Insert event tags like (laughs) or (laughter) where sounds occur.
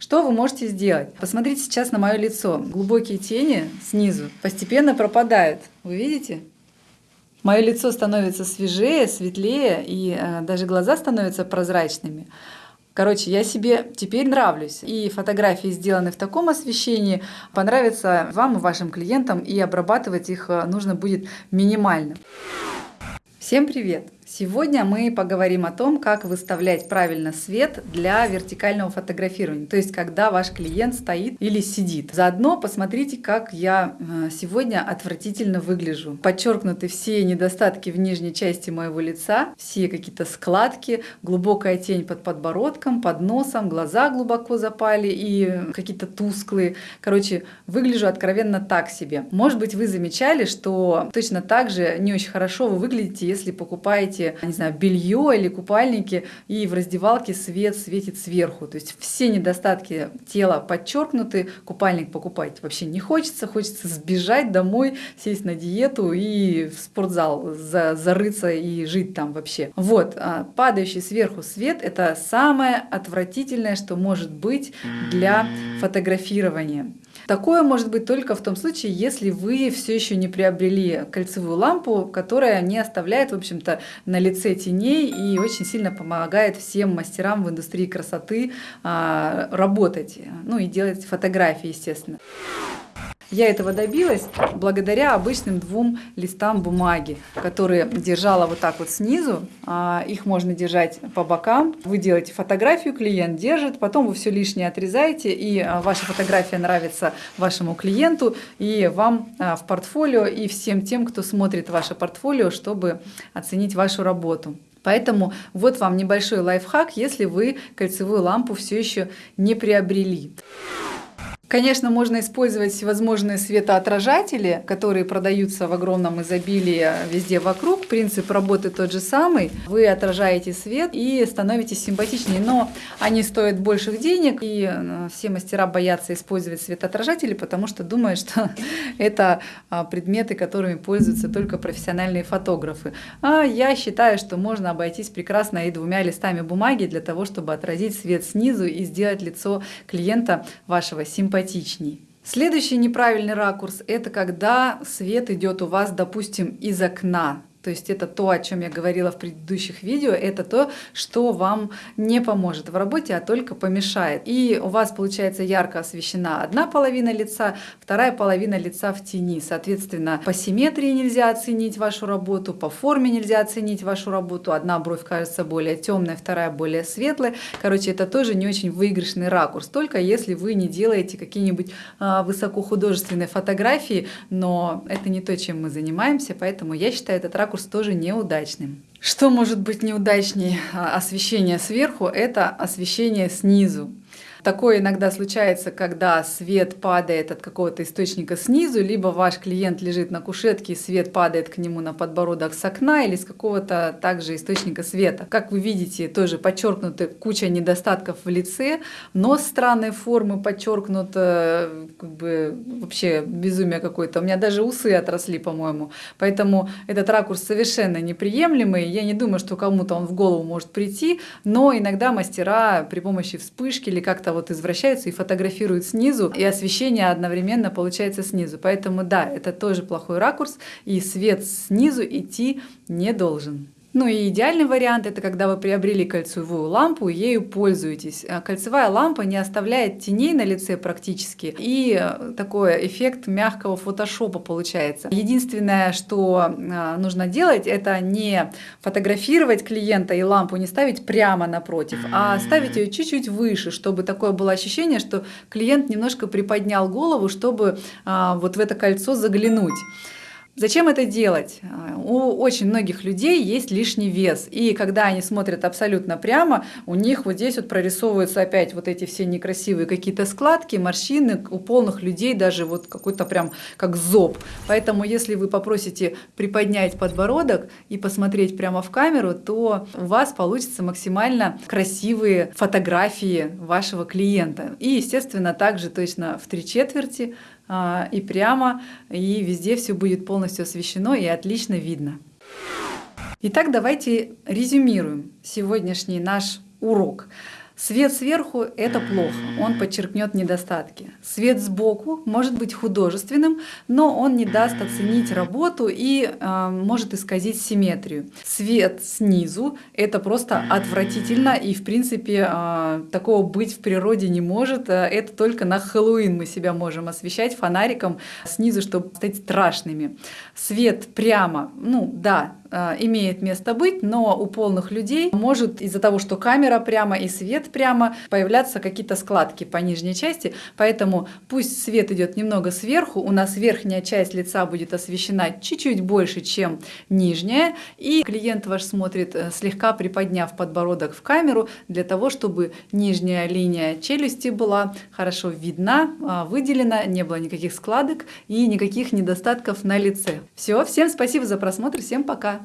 Что вы можете сделать? Посмотрите сейчас на мое лицо. Глубокие тени снизу постепенно пропадают. Вы видите? Мое лицо становится свежее, светлее, и э, даже глаза становятся прозрачными. Короче, я себе теперь нравлюсь. И фотографии, сделанные в таком освещении, понравятся вам и вашим клиентам, и обрабатывать их э, нужно будет минимально. Всем привет! Сегодня мы поговорим о том, как выставлять правильно свет для вертикального фотографирования, то есть когда ваш клиент стоит или сидит. Заодно посмотрите, как я э, сегодня отвратительно выгляжу. Подчеркнуты все недостатки в нижней части моего лица, все какие-то складки, глубокая тень под подбородком, под носом, глаза глубоко запали и какие-то тусклые. Короче, выгляжу откровенно так себе. Может быть, вы замечали, что точно так же не очень хорошо вы выглядите, если покупаете покупаете, не знаю, белье или купальники, и в раздевалке свет светит сверху. То есть все недостатки тела подчеркнуты, купальник покупать вообще не хочется, хочется сбежать домой, сесть на диету и в спортзал за, зарыться и жить там вообще. Вот, а падающий сверху свет — это самое отвратительное, что может быть для фотографирования. Такое может быть только в том случае, если вы все еще не приобрели кольцевую лампу, которая не оставляет, в общем-то, на лице теней и очень сильно помогает всем мастерам в индустрии красоты а, работать, ну и делать фотографии, естественно. Я этого добилась благодаря обычным двум листам бумаги, которые держала вот так вот снизу. А, их можно держать по бокам. Вы делаете фотографию, клиент держит, потом вы все лишнее отрезаете, и а, ваша фотография нравится вашему клиенту, и вам а, в портфолио, и всем тем, кто смотрит ваше портфолио, чтобы оценить вашу работу. Поэтому вот вам небольшой лайфхак, если вы кольцевую лампу все еще не приобрели. Конечно, можно использовать всевозможные светоотражатели, которые продаются в огромном изобилии везде вокруг. Принцип работы тот же самый. Вы отражаете свет и становитесь симпатичнее, но они стоят больших денег, и э, все мастера боятся использовать светоотражатели, потому что думают, что (laughs) это а, предметы, которыми пользуются только профессиональные фотографы. А я считаю, что можно обойтись прекрасно и двумя листами бумаги для того, чтобы отразить свет снизу и сделать лицо клиента вашего симпатичнее симпатичней. Следующий неправильный ракурс – это когда свет идет у вас, допустим, из окна. То есть это то, о чем я говорила в предыдущих видео, это то, что вам не поможет в работе, а только помешает. И у вас получается ярко освещена одна половина лица, вторая половина лица в тени. Соответственно, по симметрии нельзя оценить вашу работу, по форме нельзя оценить вашу работу. Одна бровь кажется более темная, вторая более светлая. Короче, это тоже не очень выигрышный ракурс, только если вы не делаете какие-нибудь а, высокохудожественные фотографии, но это не то, чем мы занимаемся, поэтому я считаю этот ракурс ракурс тоже неудачным. Что может быть неудачнее а, освещение сверху? Это освещение снизу. Такое иногда случается, когда свет падает от какого-то источника снизу, либо ваш клиент лежит на кушетке, и свет падает к нему на подбородок с окна или с какого-то также источника света. Как вы видите, тоже подчеркнуты куча недостатков в лице, нос странной формы подчеркнут, э, как бы вообще безумие какое-то. У меня даже усы отросли, по-моему. Поэтому этот ракурс совершенно неприемлемый. Я не думаю, что кому-то он в голову может прийти, но иногда мастера при помощи вспышки или как-то как-то вот извращаются и фотографируют снизу, и освещение одновременно получается снизу. Поэтому да, это тоже плохой ракурс, и свет снизу идти не должен. Ну и идеальный вариант это когда вы приобрели кольцевую лампу и ею пользуетесь. А кольцевая лампа не оставляет теней на лице практически и э, такой эффект мягкого фотошопа получается. Единственное, что э, нужно делать, это не фотографировать клиента и лампу не ставить прямо напротив, а ставить ее чуть-чуть выше, чтобы такое было ощущение, что клиент немножко приподнял голову, чтобы а, вот в это кольцо заглянуть. Зачем это делать? У очень многих людей есть лишний вес, и когда они смотрят абсолютно прямо, у них вот здесь вот прорисовываются опять вот эти все некрасивые какие-то складки, морщины, у полных людей даже вот какой-то прям как зоб. Поэтому если вы попросите приподнять подбородок и посмотреть прямо в камеру, то у вас получится максимально красивые фотографии вашего клиента. И, естественно, также точно в три четверти а, и прямо, и везде все будет полностью освещено и отлично видно. Итак, давайте резюмируем сегодняшний наш урок. Свет сверху – это плохо, он подчеркнет недостатки. Свет сбоку может быть художественным, но он не даст оценить работу и э, может исказить симметрию. Свет снизу – это просто отвратительно, и в принципе э, такого быть в природе не может. Это только на Хэллоуин мы себя можем освещать фонариком снизу, чтобы стать страшными. Свет прямо, ну да, Э, имеет место быть, но у полных людей может из-за того, что камера прямо и свет прямо, появляться какие-то складки по нижней части, поэтому пусть свет идет немного сверху, у нас верхняя часть лица будет освещена чуть-чуть больше, чем нижняя, и клиент ваш смотрит э, слегка приподняв подбородок в камеру для того, чтобы нижняя линия челюсти была хорошо видна, э, выделена, не было никаких складок и никаких недостатков на лице. Все, всем спасибо за просмотр, всем пока!